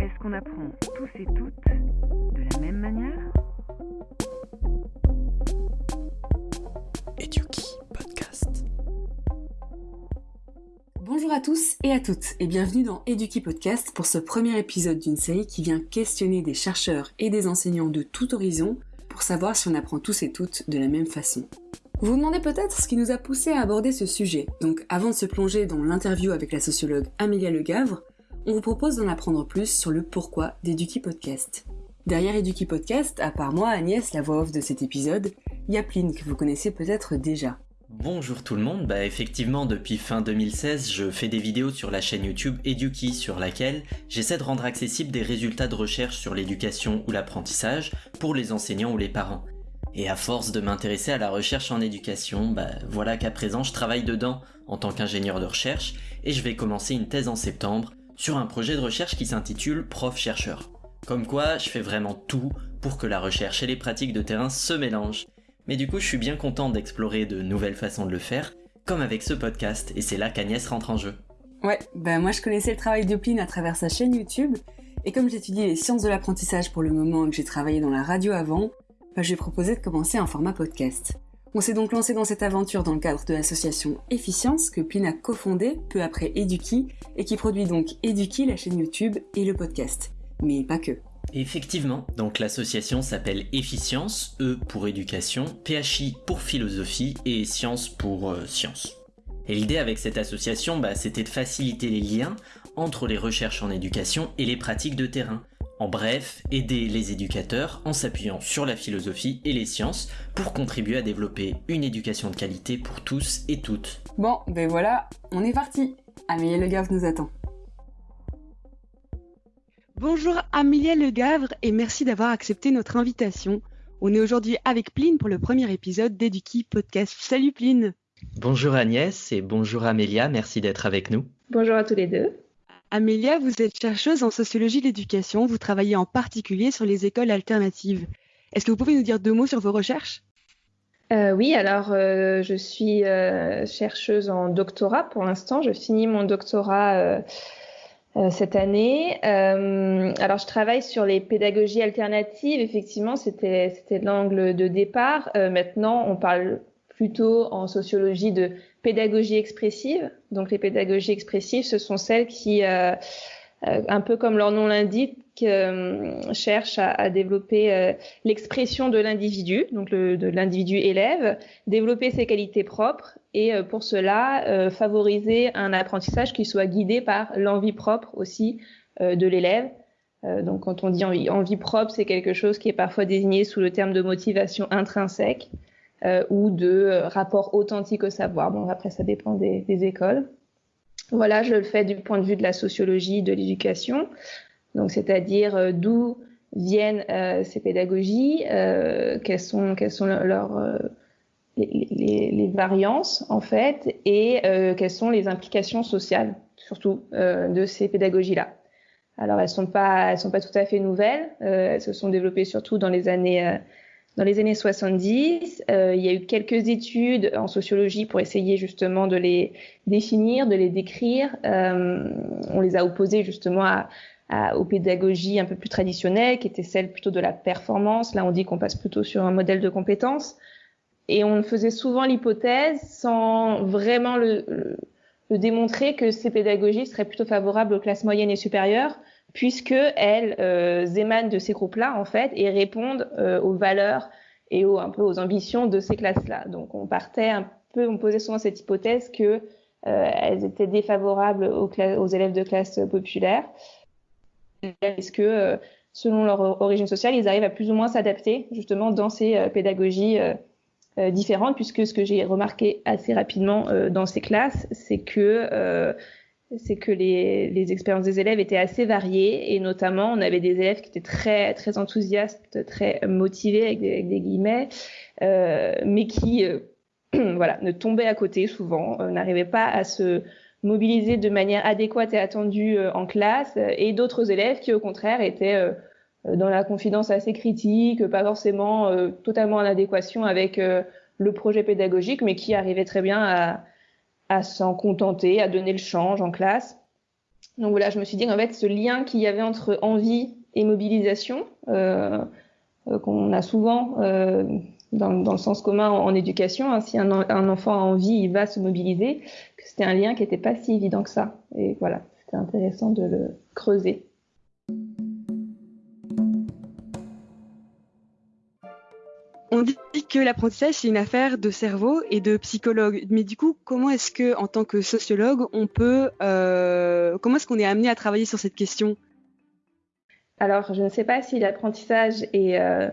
Est-ce qu'on apprend tous et toutes de la même manière? Eduki Podcast. Bonjour à tous et à toutes et bienvenue dans Eduki Podcast pour ce premier épisode d'une série qui vient questionner des chercheurs et des enseignants de tout horizon pour savoir si on apprend tous et toutes de la même façon. Vous vous demandez peut-être ce qui nous a poussé à aborder ce sujet, donc avant de se plonger dans l'interview avec la sociologue Amélia Legavre, on vous propose d'en apprendre plus sur le pourquoi d'Eduki Podcast. Derrière Eduki Podcast, à part moi, Agnès, la voix off de cet épisode, il que vous connaissez peut-être déjà. Bonjour tout le monde, bah effectivement depuis fin 2016 je fais des vidéos sur la chaîne YouTube Eduki sur laquelle j'essaie de rendre accessibles des résultats de recherche sur l'éducation ou l'apprentissage pour les enseignants ou les parents. Et à force de m'intéresser à la recherche en éducation, bah voilà qu'à présent je travaille dedans en tant qu'ingénieur de recherche et je vais commencer une thèse en septembre sur un projet de recherche qui s'intitule Prof-chercheur. Comme quoi, je fais vraiment tout pour que la recherche et les pratiques de terrain se mélangent. Mais du coup, je suis bien content d'explorer de nouvelles façons de le faire, comme avec ce podcast, et c'est là qu'Agnès rentre en jeu. Ouais, bah moi je connaissais le travail de Pline à travers sa chaîne YouTube, et comme j'étudie les sciences de l'apprentissage pour le moment et que j'ai travaillé dans la radio avant, bah, je lui ai proposé de commencer un format podcast. On s'est donc lancé dans cette aventure dans le cadre de l'association Efficience que Pline a cofondée peu après Eduki et qui produit donc Eduki, la chaîne YouTube et le podcast. Mais pas que. Effectivement, donc l'association s'appelle Efficience, E pour éducation, PHI pour philosophie et Science pour euh, science. Et l'idée avec cette association, bah, c'était de faciliter les liens entre les recherches en éducation et les pratiques de terrain, en bref, aider les éducateurs en s'appuyant sur la philosophie et les sciences pour contribuer à développer une éducation de qualité pour tous et toutes. Bon, ben voilà, on est parti. Amélie Le Gavre nous attend. Bonjour Amélia Le Gavre et merci d'avoir accepté notre invitation. On est aujourd'hui avec Pline pour le premier épisode d'Eduki Podcast. Salut Pline Bonjour Agnès et bonjour Amélia, merci d'être avec nous. Bonjour à tous les deux. Amélia, vous êtes chercheuse en sociologie de l'éducation. Vous travaillez en particulier sur les écoles alternatives. Est-ce que vous pouvez nous dire deux mots sur vos recherches? Euh, Oui, alors euh, je suis euh, chercheuse en doctorat pour l'instant. Je finis mon doctorat cette année. alors je travaille sur les pédagogies alternatives. Effectivement, c'était l'angle de départ. maintenant, on parle plutôt en sociologie de pédagogie expressive. Donc les pédagogies expressives, ce sont celles qui, euh, euh, un peu comme leur nom l'indique, euh, cherchent à, développer l'expression de l'individu, donc de l'individu élève, développer ses qualités propres et pour cela favoriser un apprentissage qui soit guidé par l'envie propre aussi de l'élève. donc quand on dit envie propre, c'est quelque chose qui est parfois désigné sous le terme de motivation intrinsèque euh, ou de euh, rapport authentique au savoir. Bon, après, ça dépend des, des, écoles. Voilà, je le fais du point de vue de la sociologie de l'éducation, donc c'est-à-dire euh, d'où viennent euh, ces pédagogies, euh, quelles sont, quelles sont leurs les, les, les, variances en fait, et quelles sont les implications sociales, surtout de ces pédagogies-là. Alors elles sont pas, elles sont pas tout à fait nouvelles. elles se sont développées surtout dans les années dans les années 70. Euh, il y a eu quelques études en sociologie pour essayer justement de les définir, de les décrire. Euh, on les a opposées justement à, à, aux pédagogies un peu plus traditionnelles, qui étaient celles plutôt de la performance. Là, on dit qu'on passe plutôt sur un modèle de compétences. Et on faisait souvent l'hypothèse, sans vraiment le, le démontrer, que ces pédagogies seraient plutôt favorables aux classes moyennes et supérieures, puisque elles euh, émanent de ces groupes-là en fait et répondent euh, aux valeurs et aux, un peu aux ambitions de ces classes-là. Donc on partait un peu, on posait souvent cette hypothèse que euh, elles étaient défavorables aux, aux, élèves de classe populaire, est-ce que euh, selon leur origine sociale, ils arrivent à plus ou moins s'adapter justement dans ces pédagogies différentes, puisque ce que j'ai remarqué assez rapidement dans ces classes, c'est que c'est que les, les, expériences des élèves étaient assez variées et notamment on avait des élèves qui étaient très très enthousiastes, très motivés avec des, avec des guillemets, euh, mais qui euh, voilà ne tombaient à côté souvent, euh, n'arrivaient pas à se mobiliser de manière adéquate et attendue euh, en classe, et d'autres élèves qui au contraire étaient euh, dans la confidence assez critique, pas forcément euh, totalement en adéquation avec le projet pédagogique, mais qui arrivaient très bien à à s'en contenter, à donner le change en classe. donc voilà, je me suis dit qu'en fait, ce lien qu'il y avait entre envie et mobilisation, euh, euh, qu'on a souvent euh, dans, le sens commun en, en éducation, hein, si un, un, enfant a envie, il va se mobiliser, que c'était un lien qui n'était pas si évident que ça. Et voilà, c'était intéressant de le creuser. On dit que l'apprentissage, c'est une affaire de cerveau et de psychologue. Mais du coup, comment est-ce que, en tant que sociologue, on peut, euh, comment est-ce qu'on est amené à travailler sur cette question? Alors, je ne sais pas si l'apprentissage est euh,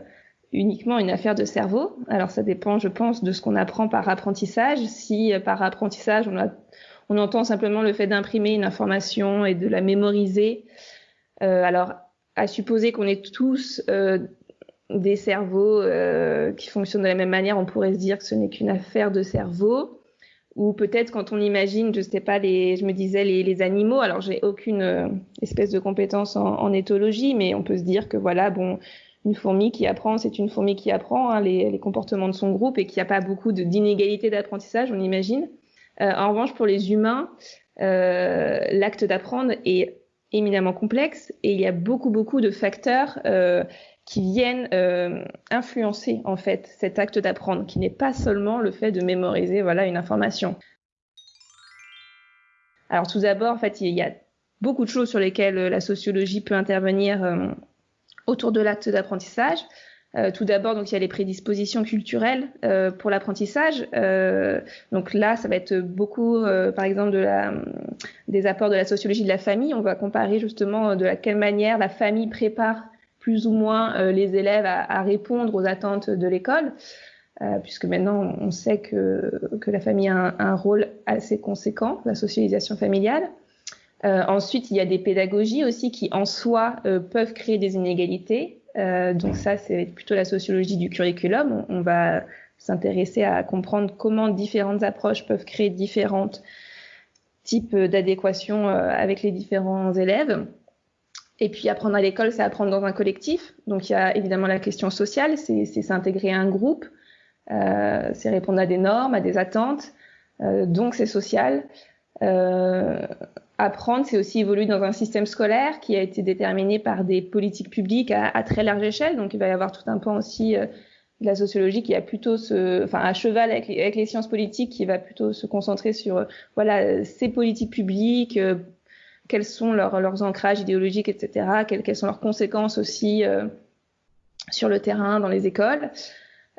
uniquement une affaire de cerveau. Alors, ça dépend, je pense, de ce qu'on apprend par apprentissage. Si euh, par apprentissage, on, entend simplement le fait d'imprimer une information et de la mémoriser, alors à supposer qu'on est tous des cerveaux euh, qui fonctionnent de la même manière, on pourrait se dire que ce n'est qu'une affaire de cerveau. Ou peut-être quand on imagine, je sais pas, les, je me disais les, animaux. Alors j'ai aucune euh, espèce de compétence en, éthologie, mais on peut se dire que voilà, bon, une fourmi qui apprend, c'est une fourmi qui apprend hein, les, comportements de son groupe et qu'il n'y a pas beaucoup d'inégalités d'apprentissage, on imagine. Euh, en revanche, pour les humains, l'acte d'apprendre est éminemment complexe et il y a beaucoup beaucoup de facteurs euh, qui viennent euh, influencer en fait cet acte d'apprendre, qui n'est pas seulement le fait de mémoriser voilà une information. Alors tout d'abord, en fait, il y a beaucoup de choses sur lesquelles euh, la sociologie peut intervenir autour de l'acte d'apprentissage. Euh, tout d'abord, donc il y a les prédispositions culturelles euh, pour l'apprentissage. Euh, donc là, ça va être beaucoup, par exemple, de la, des apports de la sociologie de la famille. On va comparer justement de la, quelle manière la famille prépare plus ou moins euh, les élèves à, à, répondre aux attentes de l'école, euh, puisque maintenant on sait que, que la famille a un, un, rôle assez conséquent, la socialisation familiale. Euh, ensuite, il y a des pédagogies aussi qui en soi euh, peuvent créer des inégalités. Euh, donc ça, c'est plutôt la sociologie du curriculum. On, va s'intéresser à comprendre comment différentes approches peuvent créer différents types d'adéquation avec les différents élèves. Et puis apprendre à l'école, c'est apprendre dans un collectif. Donc il y a évidemment la question sociale, c'est s'intégrer à un groupe, euh, c'est répondre à des normes, à des attentes. Euh, donc c'est social. Euh, apprendre, c'est aussi évoluer dans un système scolaire qui a été déterminé par des politiques publiques à, très large échelle. Donc il va y avoir tout un pan aussi euh, de la sociologie qui a plutôt ce, enfin à cheval avec les, sciences politiques, qui va plutôt se concentrer sur voilà ces politiques publiques quels sont leurs, ancrages idéologiques, etc., quelles, sont leurs conséquences aussi euh, sur le terrain, dans les écoles.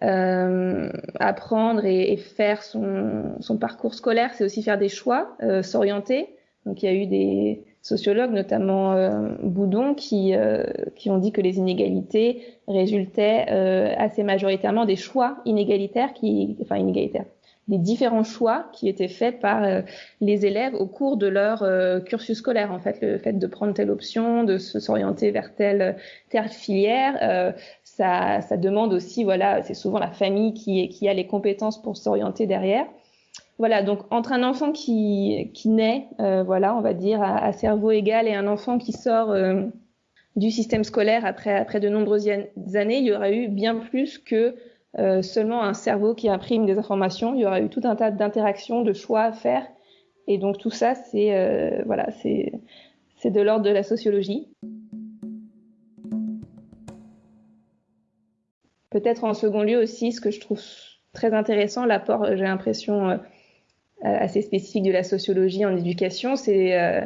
Euh, apprendre et, faire son, parcours scolaire, c'est aussi faire des choix, euh, s'orienter. Donc il y a eu des sociologues, notamment euh, Boudon, qui, euh, qui ont dit que les inégalités résultaient euh, assez majoritairement des choix inégalitaires, qui, enfin inégalitaires, des différents choix qui étaient faits par euh, les élèves au cours de leur euh, cursus scolaire. En fait, le fait de prendre telle option, de s'orienter vers telle, telle filière, euh, ça, ça, demande aussi, voilà, c'est souvent la famille qui, qui a les compétences pour s'orienter derrière. Voilà, donc entre un enfant qui, naît, euh, voilà, on va dire à, cerveau égal, et un enfant qui sort euh, du système scolaire après, après de nombreuses années, il y aura eu bien plus que euh, seulement un cerveau qui imprime des informations. Il y aura eu tout un tas d'interactions, de choix à faire. Et donc tout ça, c'est voilà, c'est de l'ordre de la sociologie. Peut-être en second lieu aussi, ce que je trouve très intéressant, l'apport, j'ai l'impression, assez spécifique de la sociologie en éducation, c'est euh,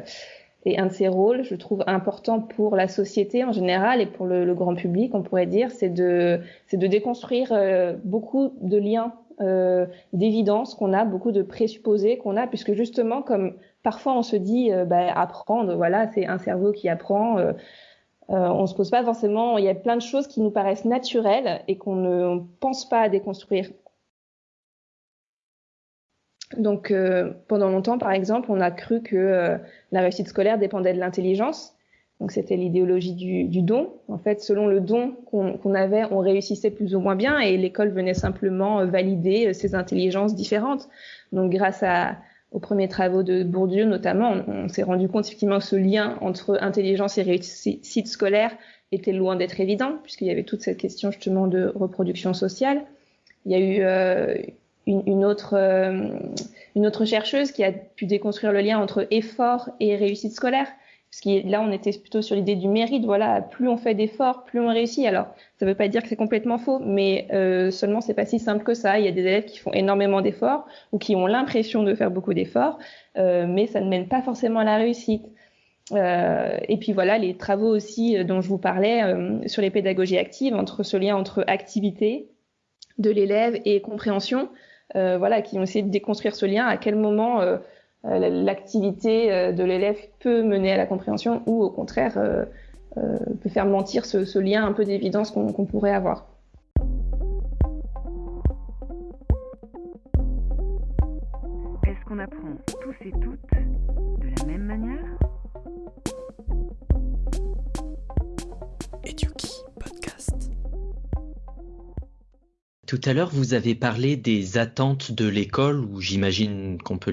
et un de ses rôles, je trouve important pour la société en général et pour le, grand public, on pourrait dire, c'est de, de déconstruire euh, beaucoup de liens euh, d'évidence qu'on a, beaucoup de présupposés qu'on a, puisque justement, comme parfois on se dit, euh, bah, apprendre, voilà, c'est un cerveau qui apprend. Euh, euh, on se pose pas forcément. Il y a plein de choses qui nous paraissent naturelles et qu'on ne pense pas à déconstruire. Donc, euh, pendant longtemps, par exemple, on a cru que euh, la réussite scolaire dépendait de l'intelligence. Donc, c'était l'idéologie du, du, don. En fait, selon le don qu'on qu avait, on réussissait plus ou moins bien et l'école venait simplement euh, valider ces intelligences différentes. Donc, grâce à, aux premiers travaux de Bourdieu, notamment, on, on s'est rendu compte effectivement que ce lien entre intelligence et réussite scolaire était loin d'être évident, puisqu'il y avait toute cette question justement de reproduction sociale. Il y a eu une, autre, une autre chercheuse qui a pu déconstruire le lien entre effort et réussite scolaire. Parce que là, on était plutôt sur l'idée du mérite. Voilà, plus on fait d'efforts, plus on réussit. Alors, ça ne veut pas dire que c'est complètement faux, mais euh, seulement c'est pas si simple que ça. Il y a des élèves qui font énormément d'efforts ou qui ont l'impression de faire beaucoup d'efforts, euh, mais ça ne mène pas forcément à la réussite. Euh, et puis voilà, les travaux aussi euh, dont je vous parlais euh, sur les pédagogies actives, entre ce lien entre activité de l'élève et compréhension, euh, voilà, qui ont essayé de déconstruire ce lien. À quel moment euh, l'activité euh, de l'élève peut mener à la compréhension ou au contraire euh, peut faire mentir ce, lien un peu d'évidence qu'on pourrait avoir. Est-ce qu'on apprend tous et toutes de la même manière? Tout à l'heure, vous avez parlé des attentes de l'école, ou j'imagine qu'on peut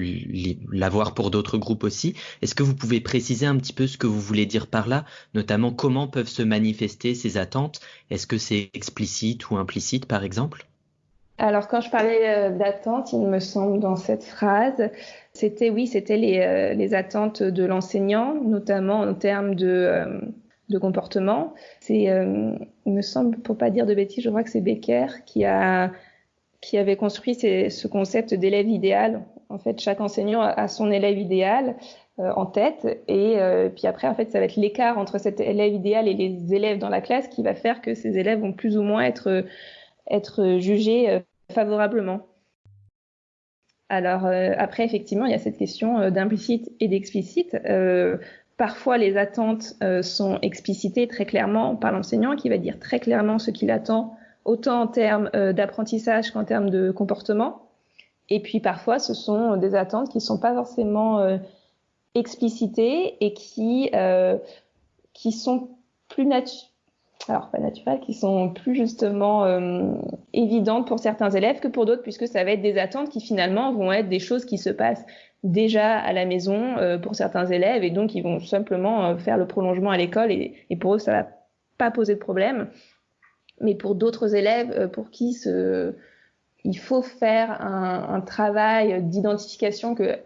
l'avoir pour d'autres groupes aussi. Est-ce que vous pouvez préciser un petit peu ce que vous voulez dire par là, notamment comment peuvent se manifester ces attentes? Est-ce que c'est explicite ou implicite, par exemple? Alors quand je parlais euh, d'attentes, il me semble dans cette phrase, c'était oui, c'était les, euh, les, attentes de l'enseignant, notamment en termes de, euh, de comportement. C'est, euh, il me semble, pour pas dire de bêtises, je crois que c'est Becker qui a qui avait construit ce concept d'élève idéal. En fait, chaque enseignant a son élève idéal euh, en tête, et euh, puis après, en fait, ça va être l'écart entre cet élève idéal et les élèves dans la classe qui va faire que ces élèves vont plus ou moins être être jugés favorablement. Alors après, effectivement, il y a cette question d'implicite et d'explicite. Parfois, les attentes euh, sont explicitées très clairement par l'enseignant qui va dire très clairement ce qu'il attend, autant en termes euh, d'apprentissage qu'en termes de comportement. Et puis parfois, ce sont des attentes qui ne sont pas forcément euh, explicitées et qui, qui sont plus naturelles alors pas naturelles, qui sont plus justement évidentes pour certains élèves que pour d'autres, puisque ça va être des attentes qui finalement vont être des choses qui se passent déjà à la maison euh, pour certains élèves et donc ils vont simplement euh, faire le prolongement à l'école et, et, pour eux ça va pas poser de problème. Mais pour d'autres élèves euh, pour qui ce, il faut faire un, un travail d'identification que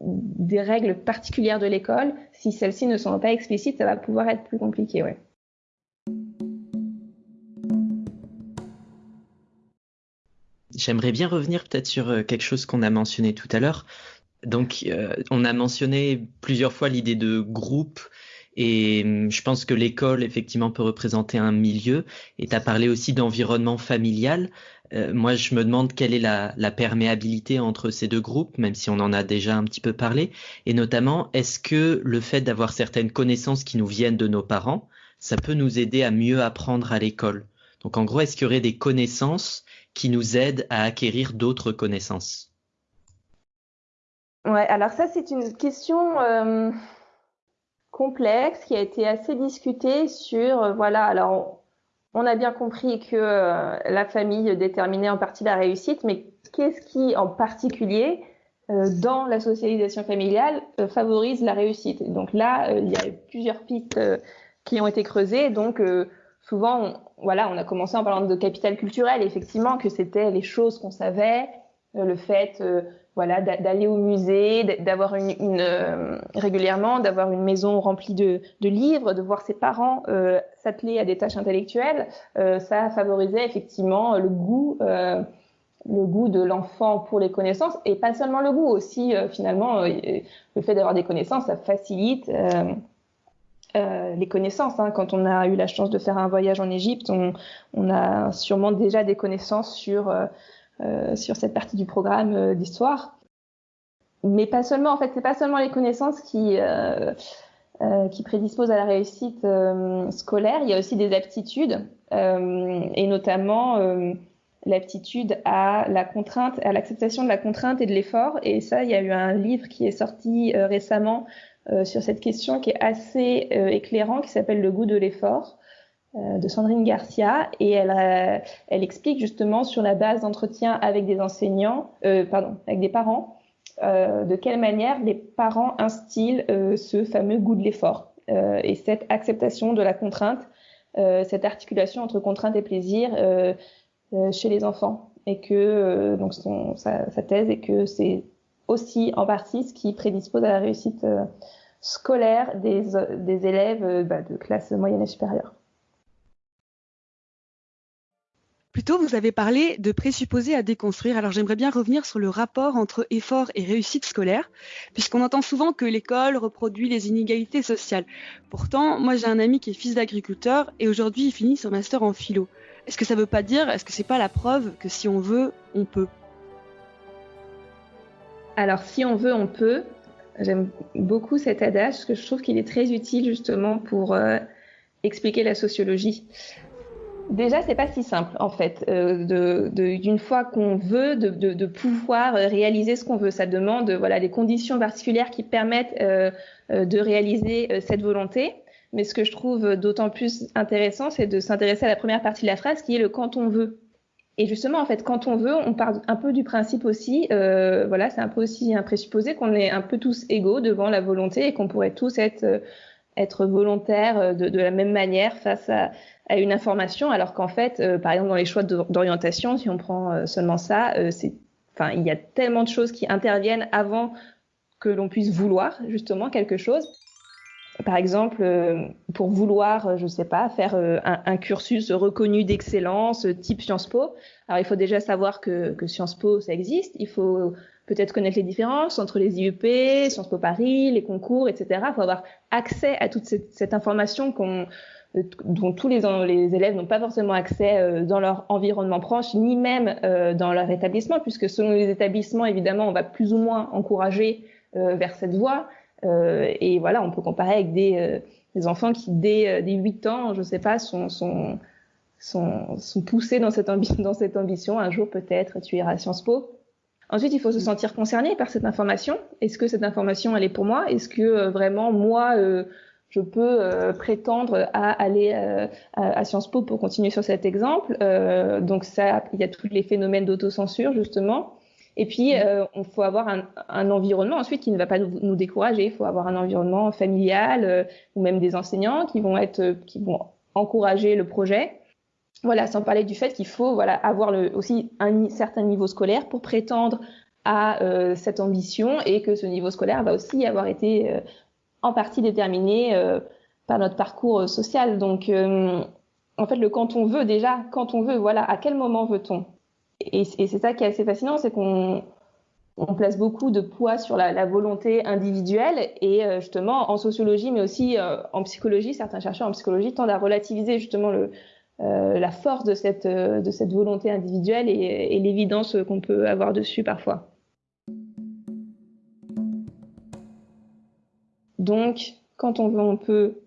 des règles particulières de l'école, si celles-ci ne sont pas explicites, ça va pouvoir être plus compliqué. Ouais. J'aimerais bien revenir peut-être sur quelque chose qu'on a mentionné tout à l'heure, donc, euh, on a mentionné plusieurs fois l'idée de groupe. Et hum, je pense que l'école, effectivement, peut représenter un milieu. Et tu as parlé aussi d'environnement familial. Euh, moi, je me demande quelle est la, la, perméabilité entre ces deux groupes, même si on en a déjà un petit peu parlé. Et notamment, est-ce que le fait d'avoir certaines connaissances qui nous viennent de nos parents, ça peut nous aider à mieux apprendre à l'école? Donc, en gros, est-ce qu'il y aurait des connaissances qui nous aident à acquérir d'autres connaissances? Ouais, alors ça, c'est une question euh, complexe qui a été assez discutée sur, euh, voilà, alors on a bien compris que euh, la famille déterminait en partie la réussite, mais qu'est-ce qui, en particulier, dans la socialisation familiale, favorise la réussite? Donc là, il y a plusieurs pistes qui ont été creusées, donc souvent, voilà, on a commencé en parlant de capital culturel, effectivement, que c'était les choses qu'on savait, le fait voilà, d'aller au musée, d'avoir une, une euh, régulièrement, d'avoir une maison remplie de, de, livres, de voir ses parents euh, s'atteler à des tâches intellectuelles, euh, ça favorisait effectivement le goût, euh, le goût de l'enfant pour les connaissances et pas seulement le goût aussi finalement le fait d'avoir des connaissances, ça facilite. Les connaissances. Hein. Quand on a eu la chance de faire un voyage en Égypte, on, a sûrement déjà des connaissances sur euh, sur cette partie du programme euh, d'histoire. Mais pas seulement, en fait, c'est pas seulement les connaissances qui, euh, qui prédisposent à la réussite scolaire, il y a aussi des aptitudes, et notamment l'aptitude à la contrainte, à l'acceptation de la contrainte et de l'effort. Et ça, il y a eu un livre qui est sorti récemment sur cette question qui est assez éclairant, qui s'appelle Le goût de l'effort, euh, de Sandrine Garcia et elle, elle explique justement sur la base d'entretien avec des enseignants, euh, pardon, avec des parents, euh, de quelle manière les parents instillent euh, ce fameux goût de l'effort euh, et cette acceptation de la contrainte, cette articulation entre contrainte et plaisir chez les enfants. et que donc sa, thèse et que c'est aussi en partie ce qui prédispose à la réussite scolaire des, élèves bah, de classe moyenne et supérieure. Plutôt, vous avez parlé de présupposés à déconstruire. Alors j'aimerais bien revenir sur le rapport entre effort et réussite scolaire, puisqu'on entend souvent que l'école reproduit les inégalités sociales. Pourtant, moi j'ai un ami qui est fils d'agriculteur et aujourd'hui il finit son master en philo. Est-ce que ça veut pas dire, est-ce que c'est pas la preuve que si on veut, on peut? Alors si on veut, on peut. J'aime beaucoup cet adage parce que je trouve qu'il est très utile justement pour euh, expliquer la sociologie. Déjà, c'est pas si simple en fait. Euh, d'une fois qu'on veut, de, pouvoir réaliser ce qu'on veut, ça demande voilà des conditions particulières qui permettent euh, de réaliser cette volonté. Mais ce que je trouve d'autant plus intéressant, c'est de s'intéresser à la première partie de la phrase, qui est le quand on veut. Et justement, en fait, quand on veut, on part un peu du principe aussi, voilà, c'est un peu aussi un présupposé qu'on est un peu tous égaux devant la volonté et qu'on pourrait tous être être volontaires de, de, la même manière face à, une information, alors qu'en fait, euh, par exemple dans les choix d'orientation, si on prend euh, seulement ça, euh, c'est, enfin, il y a tellement de choses qui interviennent avant que l'on puisse vouloir justement quelque chose. Par exemple, pour vouloir, je ne sais pas, faire un, un, cursus reconnu d'excellence type Sciences Po, alors il faut déjà savoir que, que Sciences Po ça existe. Il faut peut-être connaître les différences entre les IUP, Sciences Po Paris, les concours, etc. Il faut avoir accès à toute cette, cette information qu'on dont tous les, les élèves n'ont pas forcément accès euh, dans leur environnement proche, ni même euh, dans leur établissement, puisque selon les établissements, évidemment, on va plus ou moins encourager euh, vers cette voie. Et voilà, on peut comparer avec des, des enfants qui, dès, dès 8 ans, je ne sais pas, sont, sont, sont, sont poussés dans cette, dans cette ambition. Un jour, peut-être, tu iras à Sciences Po. Ensuite, il faut se sentir concerné par cette information. Est-ce que cette information, elle est pour moi? Est-ce que vraiment, moi, je peux euh, prétendre à aller euh, à, Sciences Po pour continuer sur cet exemple? Euh, donc ça, il y a tous les phénomènes d'autocensure justement. Et puis, mmh. on faut avoir un, un, environnement ensuite qui ne va pas nous, nous décourager. Il faut avoir un environnement familial ou même des enseignants qui vont être, qui vont encourager le projet. Voilà, sans parler du fait qu'il faut voilà avoir le, aussi un certain niveau scolaire pour prétendre à cette ambition et que ce niveau scolaire va aussi avoir été en partie déterminé euh, par notre parcours euh, social. Donc, euh, en fait, le quand on veut, déjà, quand on veut, voilà, à quel moment veut-on? Et, c'est ça qui est assez fascinant, c'est qu'on on place beaucoup de poids sur la, volonté individuelle et justement en sociologie, mais aussi en psychologie, certains chercheurs en psychologie tendent à relativiser justement le, la force de cette, volonté individuelle et, l'évidence qu'on peut avoir dessus parfois. Donc, quand on veut, on peut,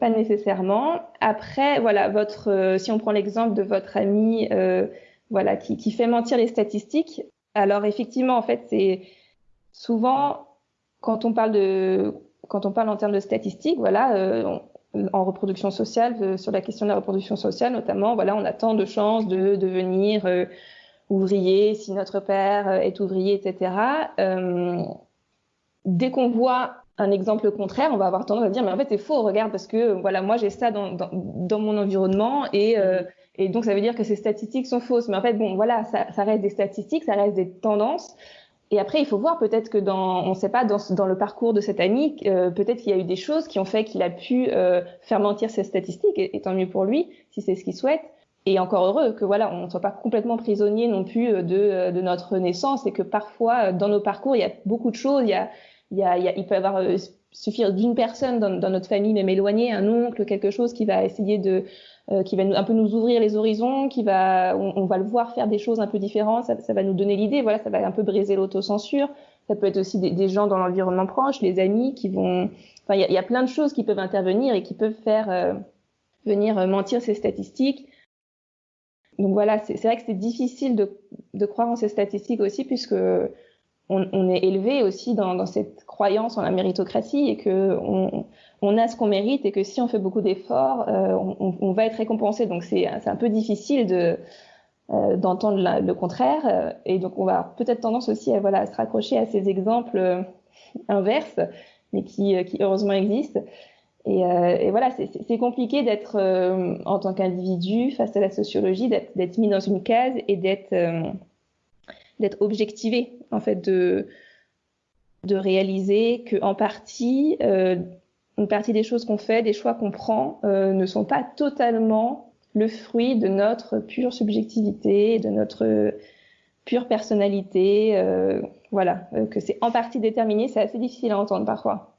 pas nécessairement. Après, voilà, votre, euh, si on prend l'exemple de votre ami, euh, voilà, qui, fait mentir les statistiques. Alors effectivement, en fait, c'est souvent quand on parle de, quand on parle en termes de statistiques, voilà, euh, en reproduction sociale, euh, sur la question de la reproduction sociale notamment, voilà, on a tant de chances de devenir ouvrier si notre père est ouvrier, etc. dès qu'on voit un exemple contraire, on va avoir tendance à dire mais en fait c'est faux, regarde parce que voilà moi j'ai ça dans, dans, dans, mon environnement et, euh, et donc ça veut dire que ces statistiques sont fausses. Mais en fait bon voilà ça, ça reste des statistiques, ça reste des tendances. Et après il faut voir peut-être que dans on sait pas dans, dans le parcours de cet ami euh, peut-être qu'il y a eu des choses qui ont fait qu'il a pu euh, faire mentir ces statistiques et, tant mieux pour lui si c'est ce qu'il souhaite. Et encore heureux que voilà on ne soit pas complètement prisonnier non plus de, de notre naissance et que parfois dans nos parcours il y a beaucoup de choses il y a il, y a, il, peut avoir euh, suffire d'une personne dans, dans, notre famille, même éloignée, un oncle, quelque chose qui va essayer de, euh, qui va un peu nous ouvrir les horizons, qui va, on, va le voir faire des choses un peu différentes, ça, va nous donner l'idée, voilà, ça va un peu briser l'autocensure. Ça peut être aussi des, gens dans l'environnement proche, les amis qui vont, enfin, il y a, plein de choses qui peuvent intervenir et qui peuvent faire euh, venir mentir ces statistiques. Donc voilà, c'est vrai que c'est difficile de, de croire en ces statistiques aussi puisque on, on, est élevé aussi dans, dans, cette croyance en la méritocratie et que on, on a ce qu'on mérite et que si on fait beaucoup d'efforts, euh, on, va être récompensé. Donc c'est un peu difficile de euh, d'entendre le contraire et donc on va peut-être tendance aussi à voilà se raccrocher à ces exemples euh, inverses, mais qui, qui heureusement existent. et, voilà, c'est compliqué d'être en tant qu'individu face à la sociologie, d'être mis dans une case et d'être d'être objectivé, en fait, de, de réaliser que en partie, une partie des choses qu'on fait, des choix qu'on prend, ne sont pas totalement le fruit de notre pure subjectivité, de notre pure personnalité. Euh, voilà, euh, que c'est en partie déterminé, c'est assez difficile à entendre parfois.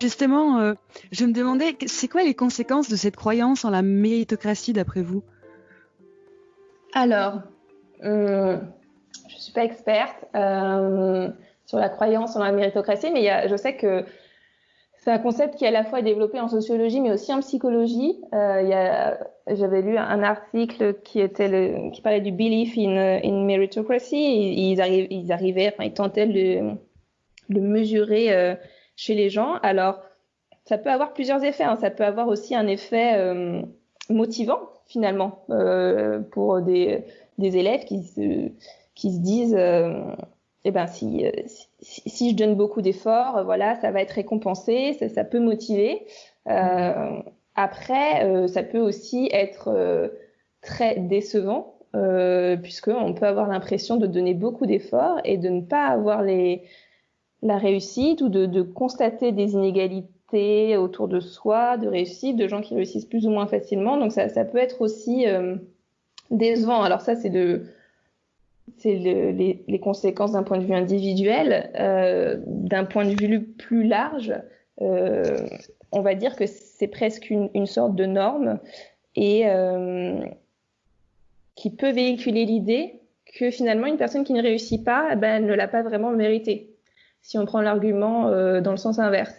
Justement, euh, je me demandais, c'est quoi les conséquences de cette croyance en la méritocratie d'après vous? Alors, ne suis pas experte sur la croyance en la méritocratie, mais je sais que c'est un concept qui est à la fois développé en sociologie mais aussi en psychologie. Euh, J'avais lu un article qui parlait du belief in, in meritocracy. Ils, arrivaient, ils tentaient de le mesurer euh, chez les gens. Alors ça peut avoir plusieurs effets. Hein. Ça peut avoir aussi un effet euh, motivant finalement euh, pour des élèves qui se, qui se disent eh ben si, si, si, je donne beaucoup d'efforts, voilà, ça va être récompensé, ça, ça peut motiver. Euh, après, euh, ça peut aussi être euh, très décevant, euh, puisqu'on peut avoir l'impression de donner beaucoup d'efforts et de ne pas avoir les, la réussite ou de, de, constater des inégalités autour de soi, de réussite, de gens qui réussissent plus ou moins facilement. Donc ça, ça peut être aussi décevant. Alors ça, c'est de c'est les, conséquences d'un point de vue individuel. Euh, d'un point de vue plus large, euh, on va dire que c'est presque une, sorte de norme et euh, qui peut véhiculer l'idée que finalement une personne qui ne réussit pas, eh ben, elle ne l'a pas vraiment mérité. Si on prend l'argument dans le sens inverse.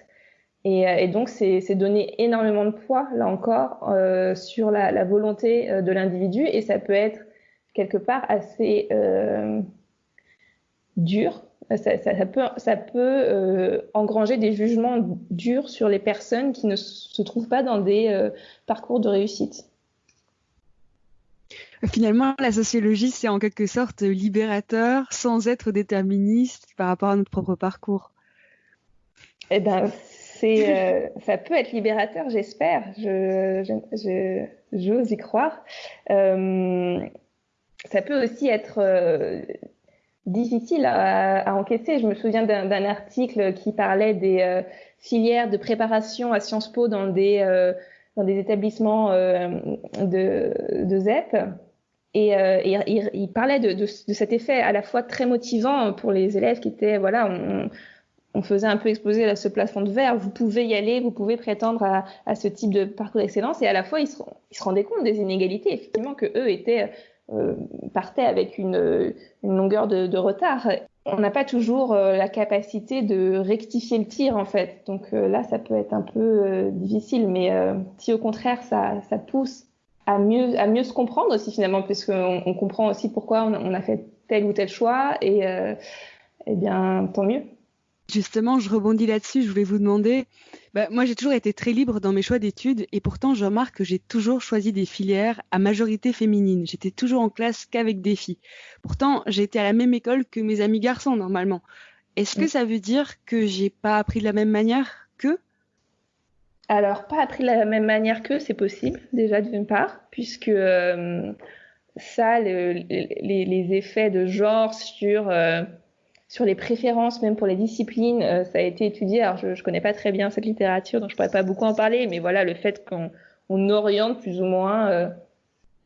Et, donc, c'est donner énormément de poids, là encore, sur la, volonté de l'individu. Et ça peut être quelque part assez euh, dur. Ça, ça, peut, ça peut euh, engranger des jugements durs sur les personnes qui ne se trouvent pas dans des euh, parcours de réussite. Finalement, la sociologie, c'est en quelque sorte libérateur sans être déterministe par rapport à notre propre parcours. Eh ben, euh, ça peut être libérateur, j'espère. Je, je, j'ose y croire. Euh, ça peut aussi être euh, difficile à, encaisser. Je me souviens d'un article qui parlait des euh, filières de préparation à Sciences Po dans des, euh, établissements de, ZEP. Et, il, parlait de, cet effet à la fois très motivant pour les élèves qui étaient, voilà, on, faisait un peu exploser ce plafond de verre. Vous pouvez y aller, vous pouvez prétendre à, à ce type de parcours d'excellence. Et à la fois, ils se, ils se rendaient compte des inégalités, effectivement, que eux étaient euh, partait avec une, une longueur de, retard. On n'a pas toujours euh, la capacité de rectifier le tir en fait. Donc euh, là, ça peut être un peu difficile. Mais si au contraire, ça, pousse à mieux, à mieux se comprendre aussi finalement, puisqu'on on comprend aussi pourquoi on, on, a fait tel ou tel choix, et eh bien, tant mieux. Justement, je rebondis là-dessus. Je voulais vous demander, bah, moi j'ai toujours été très libre dans mes choix d'études et pourtant je remarque que j'ai toujours choisi des filières à majorité féminine. J'étais toujours en classe qu'avec des filles. Pourtant, j'ai été à la même école que mes amis garçons normalement. Est-ce que mm. ça veut dire que j'ai pas appris de la même manière qu'eux? Alors, pas appris de la même manière qu'eux, c'est possible déjà d'une part, puisque euh, ça, le, les, les, effets de genre sur euh, sur les préférences, même pour les disciplines, euh, ça a été étudié. Alors, je ne connais pas très bien cette littérature, donc je pourrais pas beaucoup en parler, mais voilà, le fait qu'on on oriente plus ou moins euh,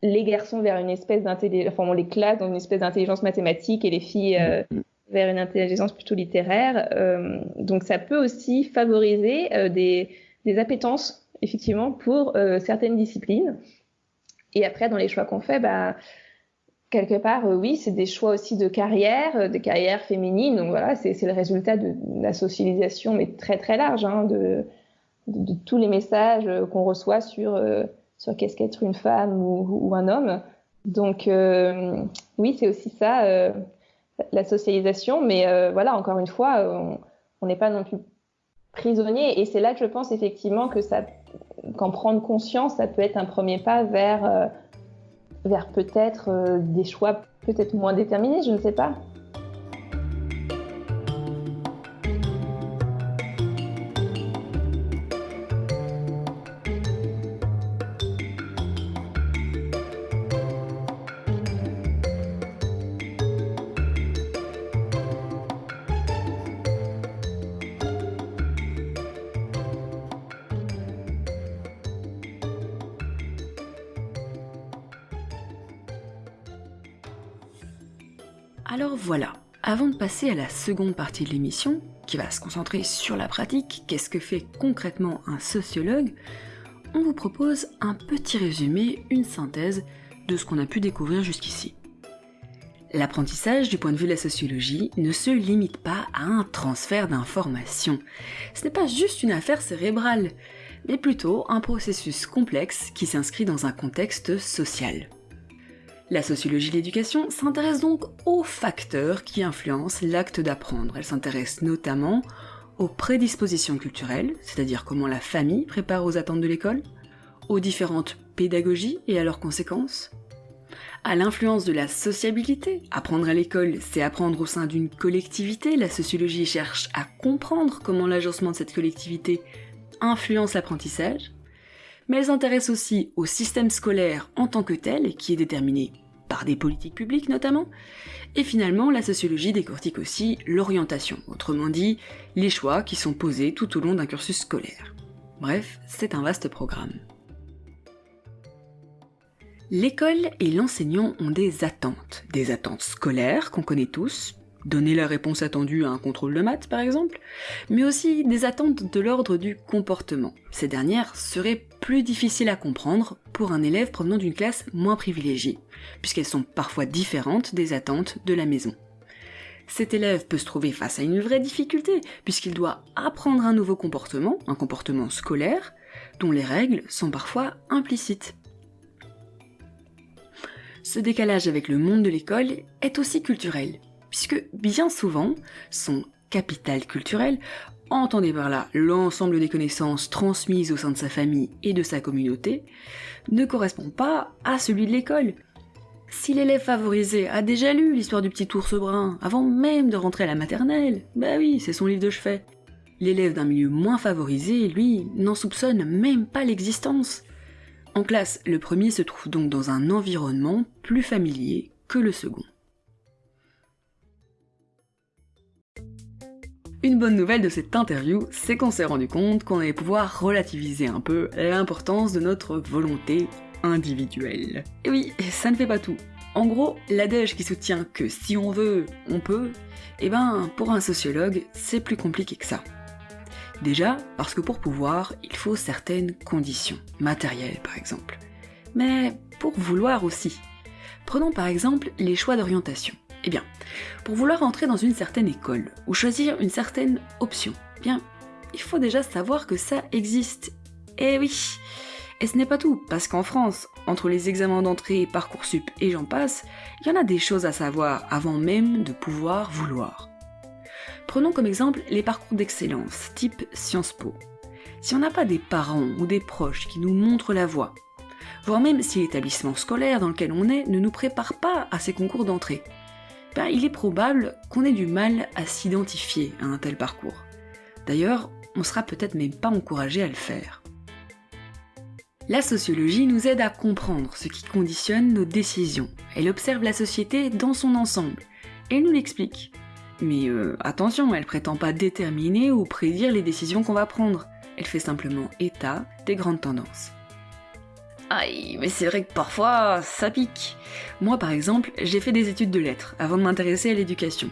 les garçons vers une espèce d'intelligence, enfin, on les classe dans une espèce d'intelligence mathématique et les filles euh, vers une intelligence plutôt littéraire. Euh, donc, ça peut aussi favoriser euh, des, des appétences, effectivement, pour certaines disciplines. Et après, dans les choix qu'on fait, bah, quelque part, euh, oui, c'est des choix aussi de carrière, euh, de carrière féminine. Donc voilà, c'est le résultat de, la socialisation, mais très très large, hein, de, tous les messages euh, qu'on reçoit sur, sur qu'est-ce qu'être une femme ou, un homme. Donc oui, c'est aussi ça, la socialisation. Mais voilà, encore une fois, on n'est pas non plus prisonnier. Et c'est là que je pense effectivement que ça, qu'en prendre conscience, ça peut être un premier pas vers vers peut-être euh, des choix peut-être moins déterminés, je ne sais pas. Passer à la seconde partie de l'émission, qui va se concentrer sur la pratique, qu'est-ce que fait concrètement un sociologue, on vous propose un petit résumé, une synthèse de ce qu'on a pu découvrir jusqu'ici. L'apprentissage du point de vue de la sociologie ne se limite pas à un transfert d'informations. Ce n'est pas juste une affaire cérébrale, mais plutôt un processus complexe qui s'inscrit dans un contexte social. La sociologie de l'éducation s'intéresse donc aux facteurs qui influencent l'acte d'apprendre. Elle s'intéresse notamment aux prédispositions culturelles, c'est-à-dire comment la famille prépare aux attentes de l'école, aux différentes pédagogies et à leurs conséquences, à l'influence de la sociabilité. Apprendre à l'école, c'est apprendre au sein d'une collectivité. La sociologie cherche à comprendre comment l'agencement de cette collectivité influence l'apprentissage. Mais elle aussi au système scolaire en tant que tel, qui est déterminé par des politiques publiques notamment. Et finalement, la sociologie décortique aussi l'orientation, autrement dit, les choix qui sont posés tout au long d'un cursus scolaire. Bref, c'est un vaste programme. L'école et l'enseignant ont des attentes, des attentes scolaires qu'on connaît tous, donner la réponse attendue à un contrôle de maths par exemple, mais aussi des attentes de l'ordre du comportement. Ces dernières seraient plus à comprendre pour un élève provenant d'une classe moins privilégiée, puisqu'elles sont parfois différentes des attentes de la maison. Cet élève peut se trouver face à une vraie difficulté, puisqu'il doit apprendre un nouveau comportement, un comportement scolaire, dont les règles sont parfois implicites. Ce décalage avec le monde de l'école est aussi culturel, puisque bien souvent, son capital culturel, entendez par là l'ensemble des connaissances transmises au sein de sa famille et de sa communauté, ne correspond pas à celui de l'école. Si l'élève favorisé a déjà lu l'histoire du petit ours brun avant même de rentrer à la maternelle, bah oui, c'est son livre de chevet. L'élève d'un milieu moins favorisé, lui, n'en soupçonne même pas l'existence. En classe, le premier se trouve donc dans un environnement plus familier que le second. Une bonne nouvelle de cette interview, c'est qu'on s'est rendu compte qu'on allait pouvoir relativiser un peu l'importance de notre volonté individuelle. Et oui, ça ne fait pas tout. En gros, l'adège qui soutient que si on veut, on peut, eh ben, pour un sociologue, c'est plus compliqué que ça. Déjà, parce que pour pouvoir, il faut certaines conditions, matérielles par exemple. Mais pour vouloir aussi. Prenons par exemple les choix d'orientation. Eh bien, pour vouloir entrer dans une certaine école ou choisir une certaine option, eh bien, il faut déjà savoir que ça existe. Eh oui Et ce n'est pas tout, parce qu'en France, entre les examens d'entrée, Parcoursup et j'en passe, il y en a des choses à savoir avant même de pouvoir vouloir. Prenons comme exemple les parcours d'excellence, type Sciences Po. Si on n'a pas des parents ou des proches qui nous montrent la voie, voire même si l'établissement scolaire dans lequel on est ne nous prépare pas à ces concours d'entrée, ben, il est probable qu'on ait du mal à s'identifier à un tel parcours. D'ailleurs, on sera peut-être même pas encouragé à le faire. La sociologie nous aide à comprendre ce qui conditionne nos décisions. Elle observe la société dans son ensemble et nous l'explique. Mais euh, attention, elle prétend pas déterminer ou prédire les décisions qu'on va prendre. Elle fait simplement état des grandes tendances. Mais c'est vrai que parfois, ça pique. Moi par exemple, j'ai fait des études de lettres avant de m'intéresser à l'éducation.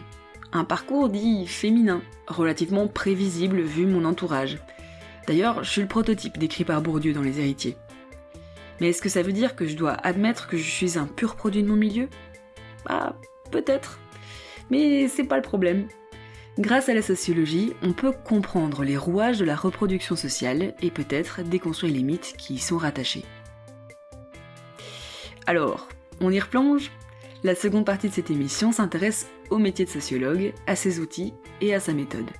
Un parcours dit féminin, relativement prévisible vu mon entourage. D'ailleurs, je suis le prototype décrit par Bourdieu dans Les Héritiers. Mais est-ce que ça veut dire que je dois admettre que je suis un pur produit de mon milieu? Bah, peut-être. Mais c'est pas le problème. Grâce à la sociologie, on peut comprendre les rouages de la reproduction sociale et peut-être déconstruire les mythes qui y sont rattachés. Alors, on y replonge? La seconde partie de cette émission s'intéresse au métier de sociologue, à ses outils et à sa méthode.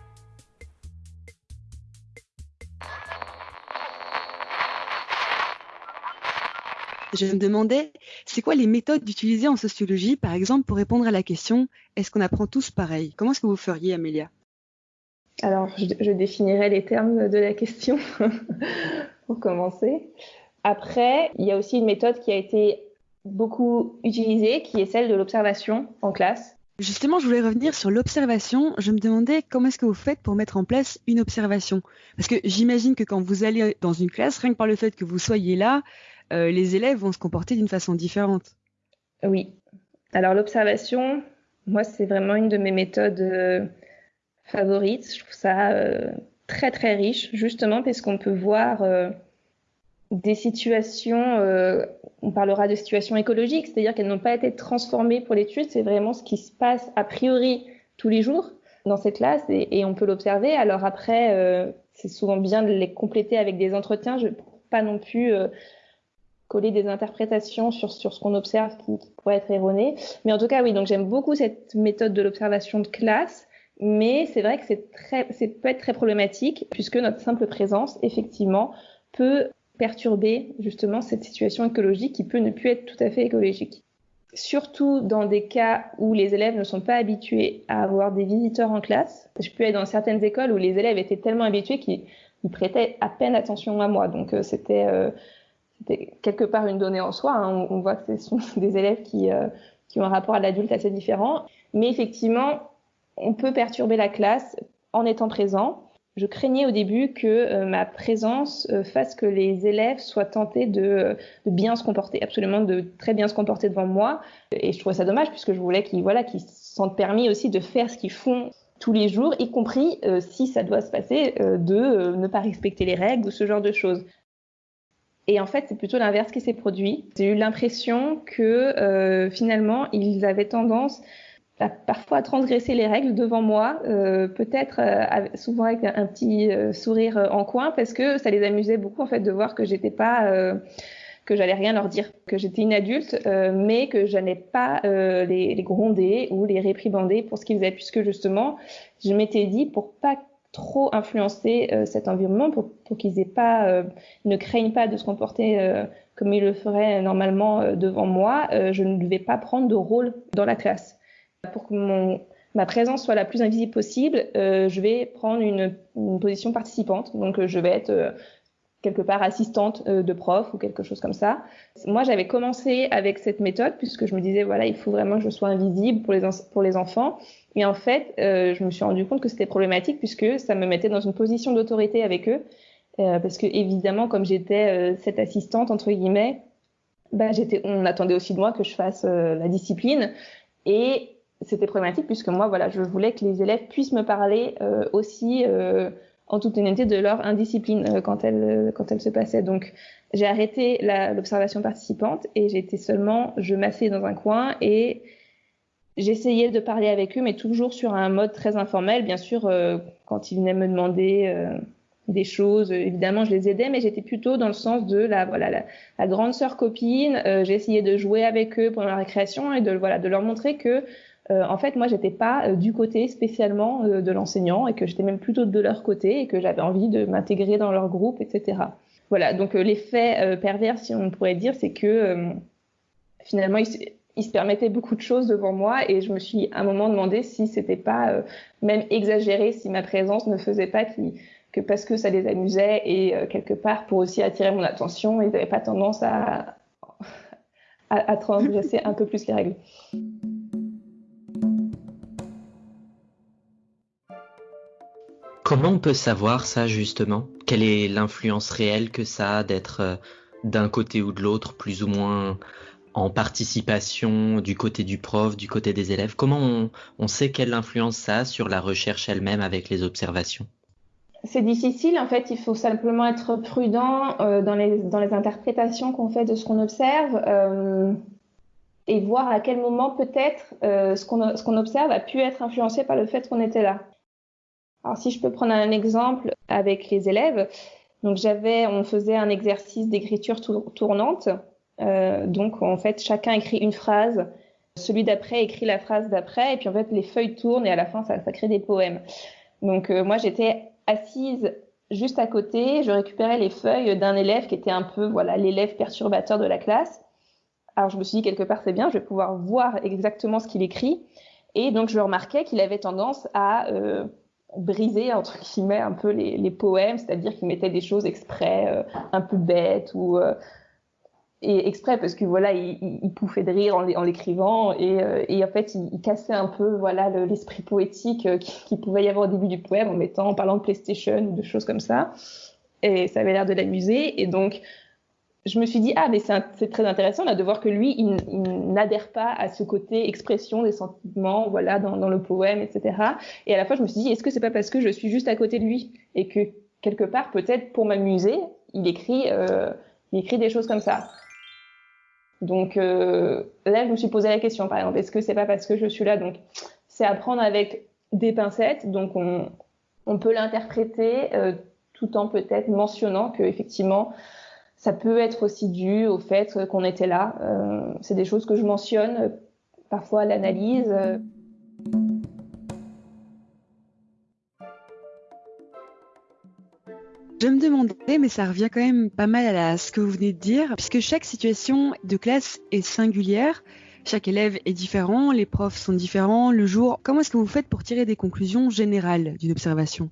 Je me demandais, c'est quoi les méthodes utilisées en sociologie, par exemple, pour répondre à la question est-ce qu'on apprend tous pareil? Comment est-ce que vous feriez, Amélia? Alors, je, je, définirais les termes de la question pour commencer. Après, il y a aussi une méthode qui a été beaucoup utilisée, qui est celle de l'observation en classe. Justement, je voulais revenir sur l'observation. Je me demandais comment est-ce que vous faites pour mettre en place une observation? Parce que j'imagine que quand vous allez dans une classe, rien que par le fait que vous soyez là, euh, les élèves vont se comporter d'une façon différente. Oui. Alors l'observation, Moi, c'est vraiment une de mes méthodes favorites. Je trouve ça très très riche, justement parce qu'on peut voir des situations, on parlera de situations écologiques, c'est-à-dire qu'elles n'ont pas été transformées pour l'étude, c'est vraiment ce qui se passe a priori tous les jours dans ces classes et, on peut l'observer. Alors après, euh, c'est souvent bien de les compléter avec des entretiens. Je ne pas non plus euh, coller des interprétations sur, sur ce qu'on observe qui, qui pourrait être erroné. Mais en tout cas, oui, donc j'aime beaucoup cette méthode de l'observation de classe. Mais c'est vrai que c'est très, c'est peut être très problématique puisque notre simple présence, effectivement, peut perturber justement cette situation écologique qui peut ne plus être tout à fait écologique surtout dans des cas où les élèves ne sont pas habitués à avoir des visiteurs en classe. Je peux être dans certaines écoles où les élèves étaient tellement habitués qu'ils prêtaient à peine attention à moi. Donc euh, c'était euh, quelque part une donnée en soi. Hein. On, voit que ce sont des élèves euh, qui ont un rapport à l'adulte assez différent. Mais effectivement, on peut perturber la classe en étant présent je craignais au début que euh, ma présence euh, fasse que les élèves soient tentés de, de, bien se comporter, absolument de très bien se comporter devant moi. Et je trouvais ça dommage puisque je voulais qu'ils voilà, sentent permis aussi de faire ce qu'ils font tous les jours, y compris euh, si ça doit se passer de ne pas respecter les règles ou ce genre de choses. Et en fait, c'est plutôt l'inverse qui s'est produit. J'ai eu l'impression que finalement, ils avaient tendance parfois transgresser les règles devant moi, euh, peut-être euh, souvent avec un, petit euh, sourire en coin, parce que ça les amusait beaucoup en fait de voir que j'étais pas, que j'allais rien leur dire, que j'étais une adulte, mais que je n'allais pas les, les, gronder ou les réprimander pour ce qu'ils faisaient, puisque justement, je m'étais dit pour pas trop influencer cet environnement, pour, pour qu'ils aient pas, ne craignent pas de se comporter comme ils le feraient normalement devant moi, je ne devais pas prendre de rôle dans la classe pour que mon, ma présence soit la plus invisible possible, euh, je vais prendre une, une, position participante. Donc, euh, je vais être euh, quelque part assistante euh, de prof ou quelque chose comme ça. Moi, j'avais commencé avec cette méthode puisque je me disais, voilà, il faut vraiment que je sois invisible pour les, pour les enfants. Et en fait, je me suis rendu compte que c'était problématique puisque ça me mettait dans une position d'autorité avec eux. parce que évidemment, comme j'étais cette assistante, entre guillemets, bah, j'étais, on attendait aussi de moi que je fasse la discipline. Et c'était problématique puisque moi, voilà, je voulais que les élèves puissent me parler euh, aussi euh, en toute honnêteté de leur indiscipline euh, quand elle quand elle se passait. Donc j'ai arrêté l'observation participante et j'étais seulement, je m'asseyais dans un coin et j'essayais de parler avec eux, mais toujours sur un mode très informel. Bien sûr, quand ils venaient me demander des choses, évidemment, je les aidais, mais j'étais plutôt dans le sens de la voilà la, la grande sœur copine. J'essayais de jouer avec eux pendant la récréation et de voilà de leur montrer que euh, en fait, moi, j'étais pas euh, du côté spécialement euh, de l'enseignant et que j'étais même plutôt de leur côté et que j'avais envie de m'intégrer dans leur groupe, etc. Voilà, donc l'effet pervers, si on pourrait dire, c'est que finalement, ils, se permettaient beaucoup de choses devant moi et je me suis à un moment demandé si c'était pas même exagéré, si ma présence ne faisait pas que parce que ça les amusait et quelque part pour aussi attirer mon attention, ils n'avaient pas tendance à, à, à transgresser un peu plus les règles. Comment on peut savoir ça justement? Quelle est l'influence réelle que ça a d'être euh, d'un côté ou de l'autre, plus ou moins en participation du côté du prof, du côté des élèves? Comment on, sait quelle influence ça a sur la recherche elle-même avec les observations? C'est difficile, en fait, il faut simplement être prudent euh, dans, les, dans les interprétations qu'on fait de ce qu'on observe euh, et voir à quel moment peut-être ce qu'on observe a pu être influencé par le fait qu'on était là. Alors si je peux prendre un exemple avec les élèves, donc j'avais, on faisait un exercice d'écriture tournante. Euh, donc en fait, chacun écrit une phrase, celui d'après écrit la phrase d'après, et puis en fait les feuilles tournent et à la fin ça, crée des poèmes. Donc euh, moi j'étais assise juste à côté, je récupérais les feuilles d'un élève qui était un peu voilà l'élève perturbateur de la classe. Alors je me suis dit quelque part c'est bien, je vais pouvoir voir exactement ce qu'il écrit. Et donc je remarquais qu'il avait tendance à euh, briser entre guillemets un peu les, poèmes, c'est-à-dire qu'il mettait des choses exprès euh, un peu bêtes ou euh, et exprès parce que voilà il, il, pouffait de rire en l'écrivant et, euh, et, en fait il, cassait un peu voilà l'esprit poétique qui, qui, pouvait y avoir au début du poème en mettant en parlant de PlayStation ou de choses comme ça. Et ça avait l'air de l'amuser. Et donc je me suis dit, ah, mais c'est très intéressant là, de voir que lui, il, n'adhère pas à ce côté expression des sentiments, voilà, dans, dans, le poème, etc. Et à la fois, je me suis dit, est-ce que c'est pas parce que je suis juste à côté de lui et que quelque part, peut-être pour m'amuser, il écrit, euh, il écrit des choses comme ça. Donc euh, là, je me suis posé la question, par exemple, est-ce que c'est pas parce que je suis là? Donc, c'est à prendre avec des pincettes. Donc, on, on peut l'interpréter euh, tout en peut-être mentionnant que effectivement ça peut être aussi dû au fait qu'on était là. Euh, c'est des choses que je mentionne parfois à l'analyse. Je me demandais, mais ça revient quand même pas mal à ce que vous venez de dire, puisque chaque situation de classe est singulière, chaque élève est différent, les profs sont différents, le jour. Comment est-ce que vous faites pour tirer des conclusions générales d'une observation?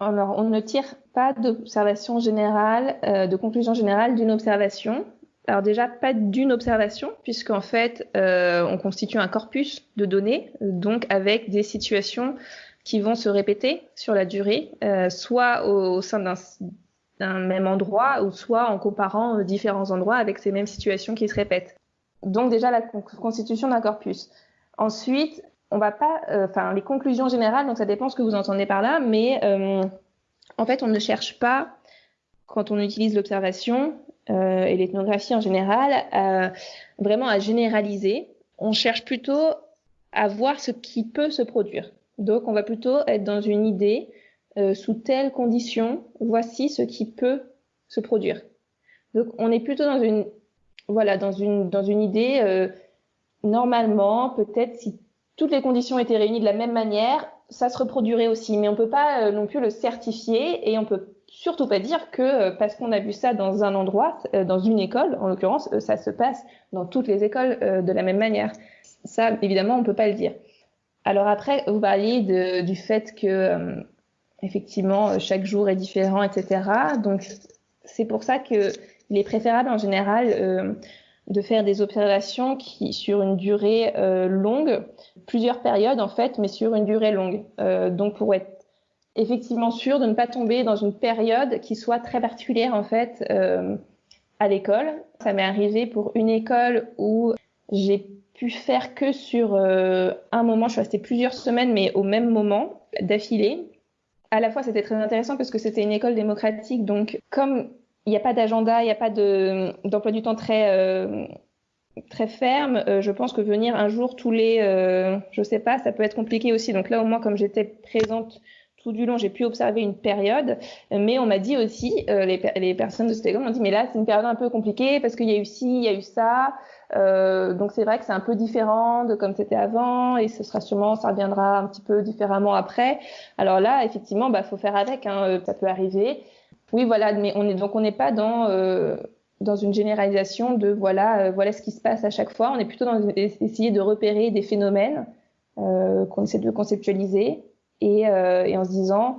Alors, on ne tire pas d'observation générale, euh, de conclusion générale d'une observation. Alors déjà, pas d'une observation, puisqu'en fait, euh, on constitue un corpus de données, donc avec des situations qui vont se répéter sur la durée, euh, soit au, sein d'un même endroit, ou soit en comparant différents endroits avec ces mêmes situations qui se répètent. Donc déjà, la constitution d'un corpus. Ensuite, on va pas, euh, enfin, les conclusions générales, donc ça dépend ce que vous entendez par là, mais euh, en fait, on ne cherche pas, quand on utilise l'observation euh, et l'ethnographie en général, vraiment à généraliser. On cherche plutôt à voir ce qui peut se produire. Donc, on va plutôt être dans une idée, sous telles conditions, voici ce qui peut se produire. Donc, on est plutôt dans une, voilà, dans une, dans une idée, normalement, peut-être si toutes les conditions étaient réunies de la même manière, ça se reproduirait aussi. Mais on peut pas euh, non plus le certifier et on peut surtout pas dire que euh, parce qu'on a vu ça dans un endroit, euh, dans une école, en l'occurrence, ça se passe dans toutes les écoles de la même manière. Ça, évidemment, on peut pas le dire. Alors après, vous parliez du fait que effectivement chaque jour est différent, etc. Donc c'est pour ça que il est préférable en général de faire des observations qui sur une durée euh, longue, plusieurs périodes en fait, mais sur une durée longue. Euh, donc pour être effectivement sûr de ne pas tomber dans une période qui soit très particulière en fait euh, à l'école. Ça m'est arrivé pour une école où j'ai pu faire que sur un moment, je suis restée plusieurs semaines, mais au même moment d'affilée. À la fois, c'était très intéressant parce que c'était une école démocratique, donc comme il n'y a pas d'agenda, il n'y a pas d'emploi du temps très, euh, très ferme. Euh, je pense que venir un jour tous les, euh, je sais pas, ça peut être compliqué aussi. Donc là, au moins, comme j'étais présente tout du long, j'ai pu observer une période. Mais on m'a dit aussi, les, les, personnes de école m'ont dit, mais là, c'est une période un peu compliquée parce qu'il y a eu ci, il y a eu ça. donc c'est vrai que c'est un peu différent de comme c'était avant et ce sera sûrement, ça reviendra un petit peu différemment après. Alors là, effectivement, bah faut faire avec. Hein, ça peut arriver. Oui, voilà, mais on est donc on n'est pas dans euh, dans une généralisation de voilà euh, voilà ce qui se passe à chaque fois. On est plutôt dans essayer de repérer des phénomènes euh, qu'on essaie de conceptualiser et, euh, et en se disant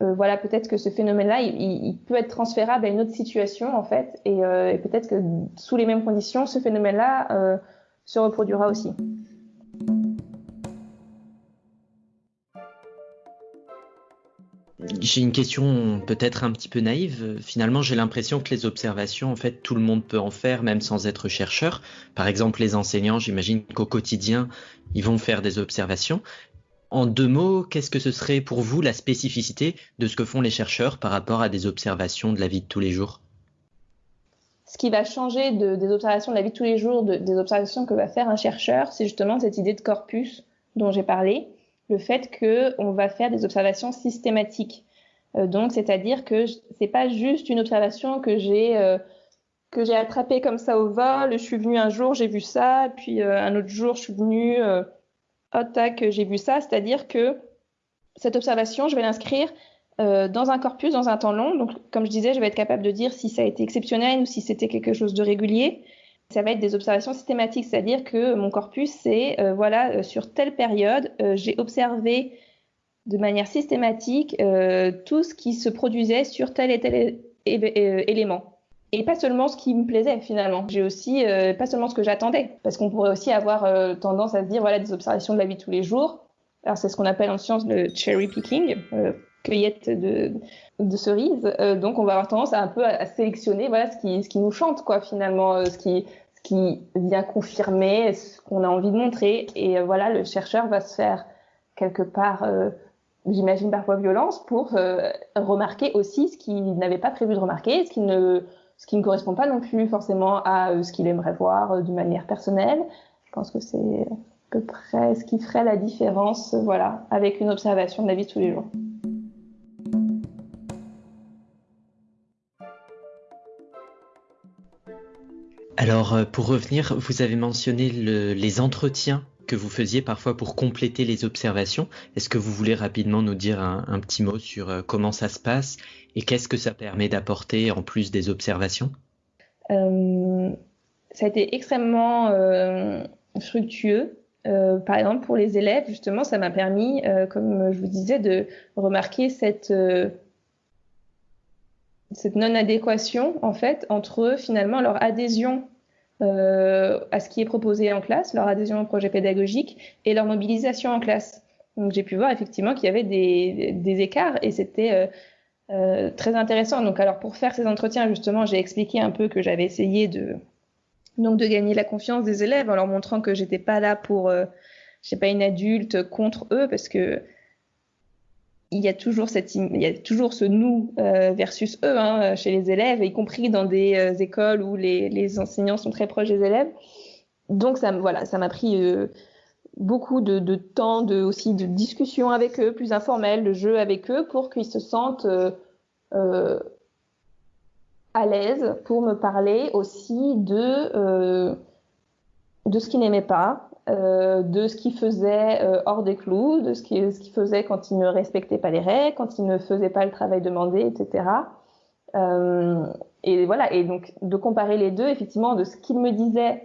euh, voilà peut-être que ce phénomène-là il, il, peut être transférable à une autre situation en fait et, et peut-être que sous les mêmes conditions ce phénomène-là se reproduira aussi. J'ai une question peut-être un petit peu naïve. Finalement, j'ai l'impression que les observations, en fait, tout le monde peut en faire, même sans être chercheur. Par exemple, les enseignants, j'imagine qu'au quotidien, ils vont faire des observations. En deux mots, qu'est-ce que ce serait pour vous la spécificité de ce que font les chercheurs par rapport à des observations de la vie de tous les jours? Ce qui va changer des observations de la vie de tous les jours, des observations que va faire un chercheur, c'est justement cette idée de corpus dont j'ai parlé le fait qu'on va faire des observations systématiques. Euh, donc, c'est-à-dire que c'est pas juste une observation que j'ai euh, que j'ai attrapée comme ça au vol. Je suis venue un jour, j'ai vu ça, puis euh, un autre jour, je suis venue, oh tac, j'ai vu ça. C'est-à-dire que cette observation, je vais l'inscrire dans un corpus, dans un temps long. Donc, comme je disais, je vais être capable de dire si ça a été exceptionnel ou si c'était quelque chose de régulier ça va être des observations systématiques, c'est-à-dire que mon corpus, c'est euh, voilà, euh, sur telle période, euh, j'ai observé de manière systématique tout ce qui se produisait sur tel et tel élément. Et pas seulement ce qui me plaisait finalement. J'ai aussi pas seulement ce que j'attendais, parce qu'on pourrait aussi avoir tendance à se dire voilà des observations de la vie de tous les jours. Alors c'est ce qu'on appelle en science le cherry picking. cueillette de, cerises. donc, on va avoir tendance à un peu à, sélectionner voilà, ce, qui, ce qui nous chante, quoi, finalement, ce qui, qui vient confirmer ce qu'on a envie de montrer. Et voilà, le chercheur va se faire quelque part j'imagine parfois violence, pour euh, remarquer aussi ce qu'il n'avait pas prévu de remarquer, ce qui ne, ce qui ne correspond pas non plus forcément à euh, ce qu'il aimerait voir euh, d'une manière personnelle. Je pense que c'est à peu près ce qui ferait la différence, voilà, avec une observation de la vie de tous les jours. Alors, pour revenir, vous avez mentionné le, les entretiens que vous faisiez parfois pour compléter les observations. Est-ce que vous voulez rapidement nous dire un, petit mot sur euh, comment ça se passe et qu'est-ce que ça permet d'apporter en plus des observations? Euh, Ça a été extrêmement euh, fructueux. par exemple, pour les élèves, justement, ça m'a permis, comme je vous disais, de remarquer cette cette non-adéquation en fait entre finalement leur adhésion euh, à ce qui est proposé en classe, leur adhésion au projet pédagogique et leur mobilisation en classe. Donc j'ai pu voir effectivement qu'il y avait des, des, écarts et c'était euh, euh, très intéressant. Donc alors pour faire ces entretiens justement, j'ai expliqué un peu que j'avais essayé de donc de gagner la confiance des élèves en leur montrant que j'étais pas là pour euh, je sais pas une adulte contre eux parce que il y a toujours ce nous euh, versus eux hein, chez les élèves y compris dans des euh, écoles où les, enseignants sont très proches des élèves. Donc ça m'a pris euh, beaucoup de, temps aussi de discussion avec eux plus informelles de jeu avec eux pour qu'ils se sentent euh, à l'aise pour me parler aussi de ce qu'ils n'aimaient pas euh, de ce qu'il faisait euh, hors des clous, de ce qu'il faisait quand il ne respectait pas les règles, quand il ne faisait pas le travail demandé, etc. Euh, et voilà, et donc de comparer les deux, effectivement, de ce qu'il me disait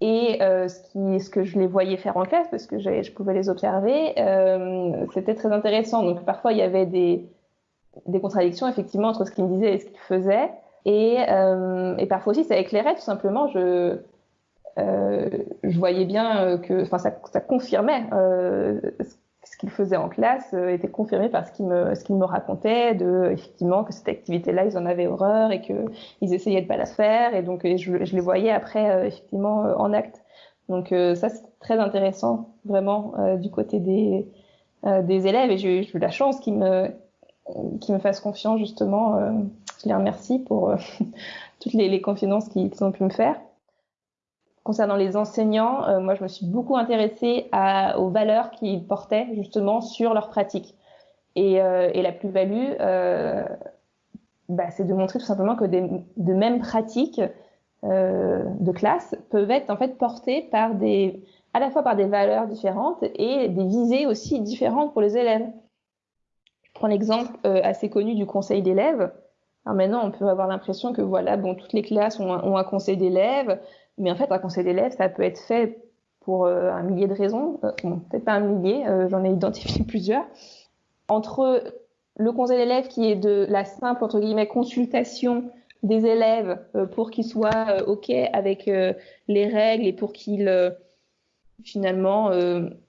et euh, ce, qui, ce que je les voyais faire en classe, parce que je pouvais les observer, c'était très intéressant. Donc parfois, il y avait des, des contradictions, effectivement, entre ce qu'il me disait et ce qu'il faisait. Et, et parfois aussi, ça éclairait tout simplement. Je, euh, je voyais bien euh, que, enfin, ça, ça, confirmait euh, ce qu'il faisait en classe était confirmé par ce qu'il me, ce me racontait, de effectivement que cette activité-là, ils en avaient horreur et que ils essayaient de pas la faire, et donc je, les voyais après effectivement en acte. Donc ça, c'est très intéressant vraiment du côté des des élèves, et j'ai eu la chance qu'ils me qu'ils me fassent confiance justement. je les remercie pour toutes les confidences qu'ils ont pu me faire. Concernant les enseignants, euh, moi, je me suis beaucoup intéressée à, aux valeurs qu'ils portaient justement sur leur pratique. Et, euh, et la plus-value, euh, bah, c'est de montrer tout simplement que des, de mêmes pratiques euh, de classe peuvent être en fait portées par des, à la fois par des valeurs différentes et des visées aussi différentes pour les élèves. Je prends l'exemple euh, assez connu du conseil d'élèves. Alors maintenant, on peut avoir l'impression que voilà, bon, toutes les classes ont ont un conseil d'élèves. Mais en fait, un conseil d'élèves, ça peut être fait pour euh, un millier de raisons. Euh, bon, peut-être pas un millier, euh, j'en ai identifié plusieurs. Entre le conseil d'élèves qui est de la simple, entre guillemets, consultation des élèves pour qu'ils soient OK avec les règles et pour qu'ils, finalement,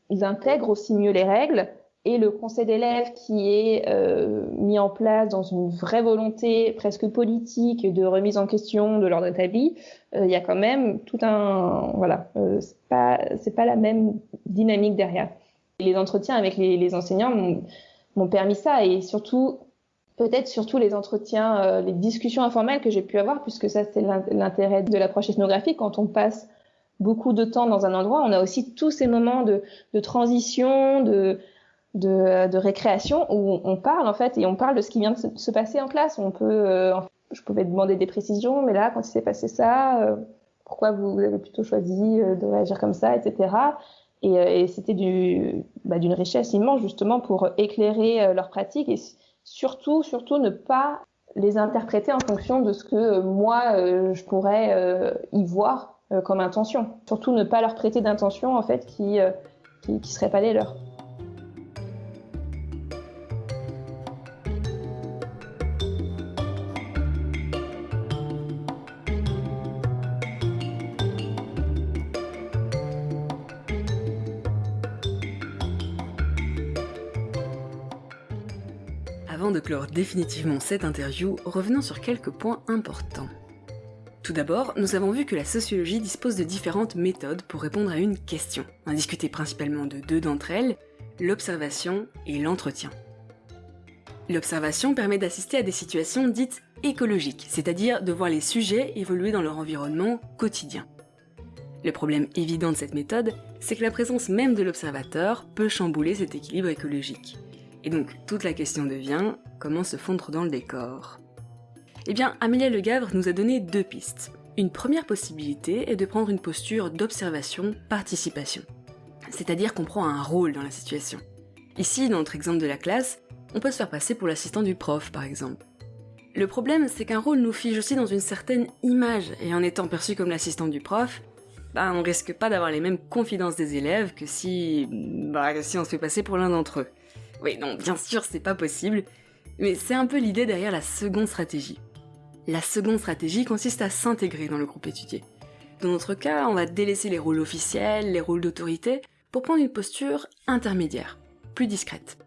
ils intègrent aussi mieux les règles, et le conseil d'élèves qui est euh, mis en place dans une vraie volonté presque politique de remise en question de l'ordre établi, euh, il y a quand même tout un voilà, euh, c'est pas c'est pas la même dynamique derrière. Les entretiens avec les, les enseignants m'ont permis ça et surtout peut-être surtout les entretiens, euh, les discussions informelles que j'ai pu avoir puisque ça c'est l'intérêt de l'approche ethnographique quand on passe beaucoup de temps dans un endroit, on a aussi tous ces moments de, de transition, de de, de, récréation où on parle en fait et on parle de ce qui vient de se passer en classe. On peut, euh, je pouvais demander des précisions, mais là, quand il s'est passé ça, euh, pourquoi vous, avez plutôt choisi euh, de réagir comme ça, etc. Et, et c'était du, bah, d'une richesse immense justement pour éclairer leurs pratiques et surtout, surtout ne pas les interpréter en fonction de ce que moi je pourrais y voir comme intention. Surtout ne pas leur prêter d'intention en fait qui qui, qui serait pas les leurs. Définitivement cette interview, revenons sur quelques points importants. Tout d'abord, nous avons vu que la sociologie dispose de différentes méthodes pour répondre à une question. On a principalement de deux d'entre elles, l'observation et l'entretien. L'observation permet d'assister à des situations dites écologiques, c'est-à-dire de voir les sujets évoluer dans leur environnement quotidien. Le problème évident de cette méthode, c'est que la présence même de l'observateur peut chambouler cet équilibre écologique. Et donc toute la question devient comment se fondre dans le décor Eh bien, Amélia Le Gavre nous a donné deux pistes. Une première possibilité est de prendre une posture d'observation-participation. C'est-à-dire qu'on prend un rôle dans la situation. Ici, dans notre exemple de la classe, on peut se faire passer pour l'assistant du prof, par exemple. Le problème, c'est qu'un rôle nous fige aussi dans une certaine image, et en étant perçu comme l'assistant du prof, bah, on risque pas d'avoir les mêmes confidences des élèves que si, bah, si on se fait passer pour l'un d'entre eux. Oui, non, bien sûr, c'est pas possible, mais c'est un peu l'idée derrière la seconde stratégie. La seconde stratégie consiste à s'intégrer dans le groupe étudié. Dans notre cas, on va délaisser les rôles officiels, les rôles d'autorité, pour prendre une posture intermédiaire, plus discrète.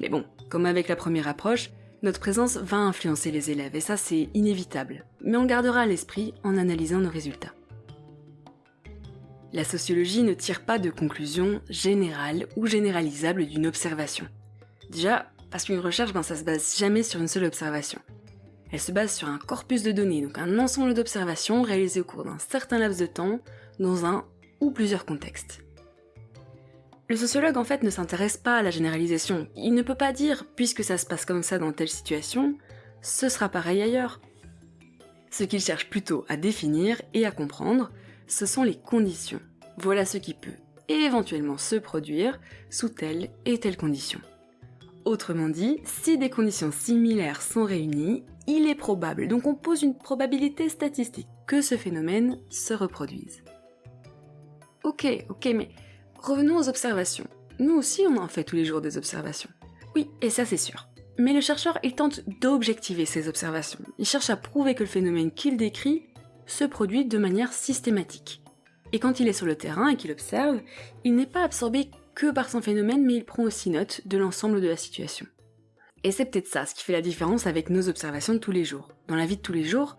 Mais bon, comme avec la première approche, notre présence va influencer les élèves et ça c'est inévitable, mais on gardera à l'esprit en analysant nos résultats. La sociologie ne tire pas de conclusion générale ou généralisable d'une observation. Déjà, parce qu'une recherche, ben, ça se base jamais sur une seule observation. Elle se base sur un corpus de données, donc un ensemble d'observations réalisées au cours d'un certain laps de temps, dans un ou plusieurs contextes. Le sociologue en fait ne s'intéresse pas à la généralisation. Il ne peut pas dire, puisque ça se passe comme ça dans telle situation, ce sera pareil ailleurs. Ce qu'il cherche plutôt à définir et à comprendre, ce sont les conditions. Voilà ce qui peut éventuellement se produire sous telle et telle condition. Autrement dit, si des conditions similaires sont réunies, il est probable, donc on pose une probabilité statistique, que ce phénomène se reproduise. Ok, ok, mais Revenons aux observations. Nous aussi, on en fait tous les jours des observations. Oui, et ça c'est sûr. Mais le chercheur, il tente d'objectiver ces observations. Il cherche à prouver que le phénomène qu'il décrit se produit de manière systématique. Et quand il est sur le terrain et qu'il observe, il n'est pas absorbé que par son phénomène, mais il prend aussi note de l'ensemble de la situation. Et c'est peut-être ça ce qui fait la différence avec nos observations de tous les jours. Dans la vie de tous les jours,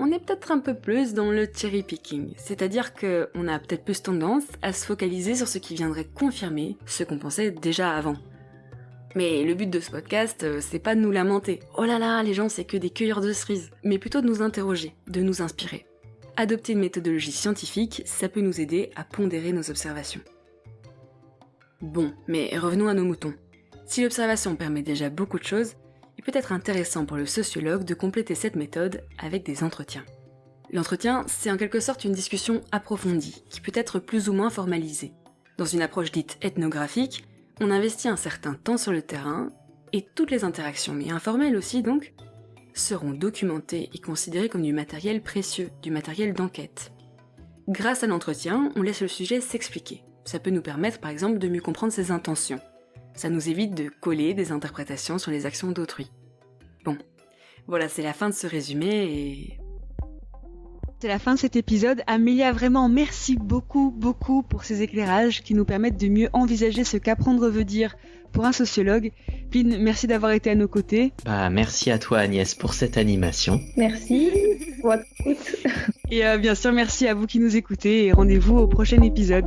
on est peut-être un peu plus dans le cherry picking, c'est-à-dire qu'on a peut-être plus tendance à se focaliser sur ce qui viendrait confirmer ce qu'on pensait déjà avant. Mais le but de ce podcast, euh, c'est pas de nous lamenter. Oh là là, les gens c'est que des cueilleurs de cerises, mais plutôt de nous interroger, de nous inspirer. Adopter une méthodologie scientifique, ça peut nous aider à pondérer nos observations. Bon, mais revenons à nos moutons. Si l'observation permet déjà beaucoup de choses, il peut être intéressant pour le sociologue de compléter cette méthode avec des entretiens. L'entretien, c'est en quelque sorte une discussion approfondie, qui peut être plus ou moins formalisée. Dans une approche dite ethnographique, on investit un certain temps sur le terrain, et toutes les interactions, mais informelles aussi donc, seront documentées et considérées comme du matériel précieux, du matériel d'enquête. Grâce à l'entretien, on laisse le sujet s'expliquer. Ça peut nous permettre par exemple de mieux comprendre ses intentions, ça nous évite de coller des interprétations sur les actions d'autrui. Bon, voilà, c'est la fin de ce résumé et... C'est la fin de cet épisode. Amélia, vraiment merci beaucoup, beaucoup pour ces éclairages qui nous permettent de mieux envisager ce qu'apprendre veut dire pour un sociologue. Pline, merci d'avoir été à nos côtés. Bah, merci à toi Agnès pour cette animation. Merci pour Et euh, bien sûr, merci à vous qui nous écoutez et rendez-vous au prochain épisode.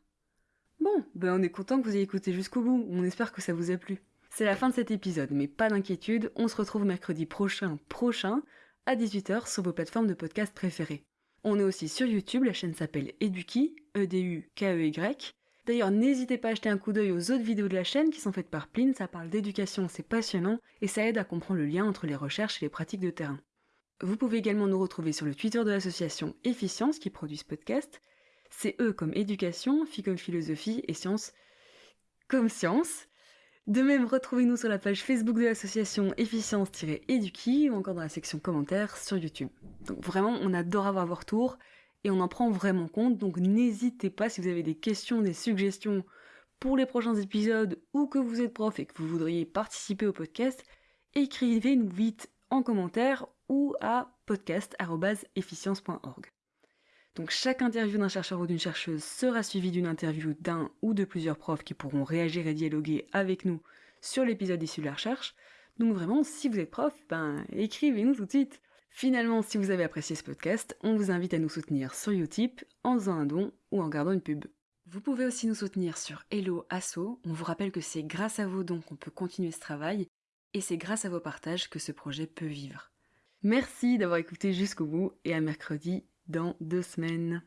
Ben on est content que vous ayez écouté jusqu'au bout, on espère que ça vous a plu. C'est la fin de cet épisode, mais pas d'inquiétude, on se retrouve mercredi prochain, prochain, à 18h sur vos plateformes de podcast préférées. On est aussi sur YouTube, la chaîne s'appelle Eduki, E-D-U-K-E-Y, D'ailleurs, n'hésitez pas à jeter un coup d'œil aux autres vidéos de la chaîne qui sont faites par Pline, ça parle d'éducation, c'est passionnant, et ça aide à comprendre le lien entre les recherches et les pratiques de terrain. Vous pouvez également nous retrouver sur le Twitter de l'association Efficience qui produit ce podcast. C'est E comme éducation, Phi comme philosophie et science comme science. De même, retrouvez-nous sur la page Facebook de l'association Efficience-Eduki ou encore dans la section commentaires sur YouTube. Donc vraiment, on adore avoir vos retours et on en prend vraiment compte, donc n'hésitez pas si vous avez des questions, des suggestions pour les prochains épisodes ou que vous êtes prof et que vous voudriez participer au podcast, écrivez-nous vite en commentaire ou à podcast.efficience.org. Donc chaque interview d'un chercheur ou d'une chercheuse sera suivie d'une interview d'un ou de plusieurs profs qui pourront réagir et dialoguer avec nous sur l'épisode issu de la recherche. Donc vraiment, si vous êtes prof, ben écrivez-nous tout de suite. Finalement, si vous avez apprécié ce podcast, on vous invite à nous soutenir sur Utip en faisant un don ou en gardant une pub. Vous pouvez aussi nous soutenir sur Hello Asso. On vous rappelle que c'est grâce à vos dons qu'on peut continuer ce travail et c'est grâce à vos partages que ce projet peut vivre. Merci d'avoir écouté jusqu'au bout et à mercredi dans deux semaines.